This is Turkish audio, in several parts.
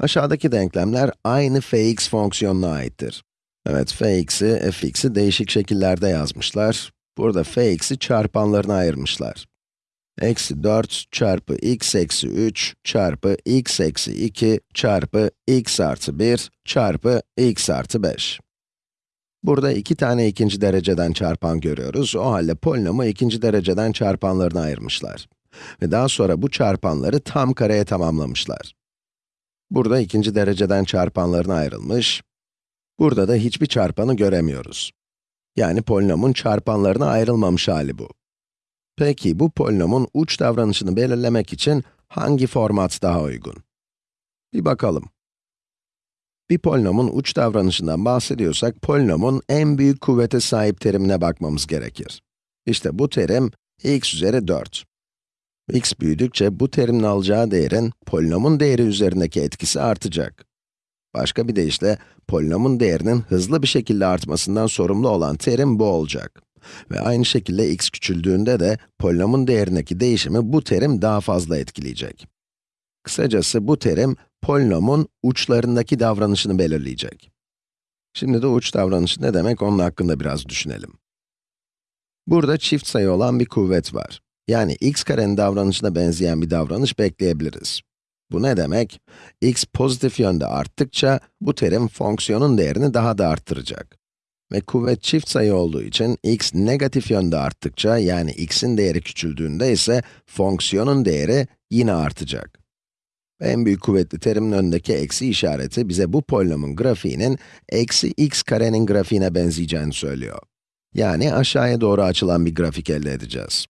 Aşağıdaki denklemler aynı fx fonksiyonuna aittir. Evet, fx'i, fx'i değişik şekillerde yazmışlar. Burada fx'i çarpanlarına ayırmışlar. Eksi 4 çarpı x eksi 3 çarpı x eksi 2 çarpı x artı 1 çarpı x artı 5. Burada iki tane ikinci dereceden çarpan görüyoruz. O halde polinomu ikinci dereceden çarpanlarına ayırmışlar. Ve daha sonra bu çarpanları tam kareye tamamlamışlar. Burada ikinci dereceden çarpanlarına ayrılmış. Burada da hiçbir çarpanı göremiyoruz. Yani polinomun çarpanlarına ayrılmamış hali bu. Peki bu polinomun uç davranışını belirlemek için hangi format daha uygun? Bir bakalım. Bir polinomun uç davranışından bahsediyorsak, polinomun en büyük kuvvete sahip terimine bakmamız gerekir. İşte bu terim, x üzeri 4. x büyüdükçe bu terimin alacağı değerin, polinomun değeri üzerindeki etkisi artacak. Başka bir deyişle, polinomun değerinin hızlı bir şekilde artmasından sorumlu olan terim bu olacak. Ve aynı şekilde x küçüldüğünde de polinomun değerindeki değişimi bu terim daha fazla etkileyecek. Kısacası bu terim, polinomun uçlarındaki davranışını belirleyecek. Şimdi de uç davranışı ne demek onun hakkında biraz düşünelim. Burada çift sayı olan bir kuvvet var. Yani x karenin davranışına benzeyen bir davranış bekleyebiliriz. Bu ne demek? x pozitif yönde arttıkça, bu terim fonksiyonun değerini daha da arttıracak. Ve kuvvet çift sayı olduğu için, x negatif yönde arttıkça, yani x'in değeri küçüldüğünde ise, fonksiyonun değeri yine artacak. En büyük kuvvetli terimin önündeki eksi işareti bize bu polinomun grafiğinin eksi x karenin grafiğine benzeyeceğini söylüyor. Yani aşağıya doğru açılan bir grafik elde edeceğiz.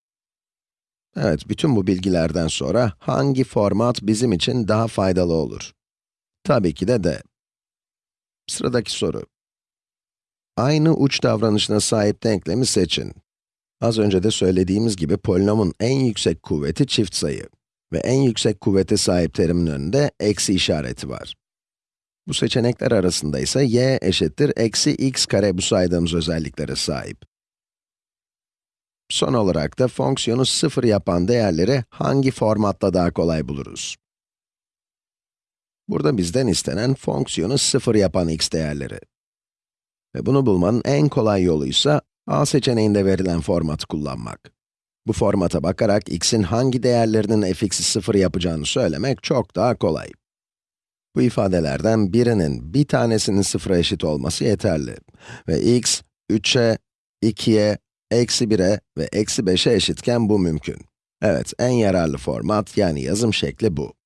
Evet, bütün bu bilgilerden sonra hangi format bizim için daha faydalı olur? Tabii ki de D. Sıradaki soru. Aynı uç davranışına sahip denklemi seçin. Az önce de söylediğimiz gibi polinomun en yüksek kuvveti çift sayı ve en yüksek kuvvete sahip terimin önünde eksi işareti var. Bu seçenekler arasında ise y eşittir eksi x kare bu saydığımız özelliklere sahip. Son olarak da fonksiyonu sıfır yapan değerleri hangi formatta daha kolay buluruz? Burada bizden istenen fonksiyonu sıfır yapan x değerleri. Ve bunu bulmanın en kolay yolu ise a seçeneğinde verilen formatı kullanmak. Bu formata bakarak x'in hangi değerlerinin fx'i sıfır yapacağını söylemek çok daha kolay. Bu ifadelerden birinin bir tanesinin sıfıra eşit olması yeterli. Ve x, 3'e, 2'ye, eksi 1'e ve eksi 5'e eşitken bu mümkün. Evet, en yararlı format yani yazım şekli bu.